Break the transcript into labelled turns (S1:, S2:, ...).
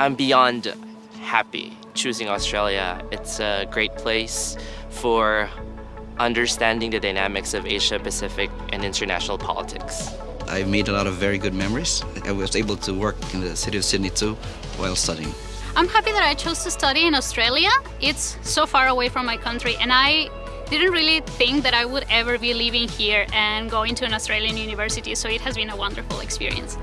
S1: I'm beyond happy choosing Australia. It's a great place for understanding the dynamics of Asia Pacific and international politics.
S2: I made a lot of very good memories. I was able to work in the city of Sydney too while studying.
S3: I'm happy that I chose to study in Australia. It's so far away from my country and I didn't really think that I would ever be living here and going to an Australian university, so it has been a wonderful experience.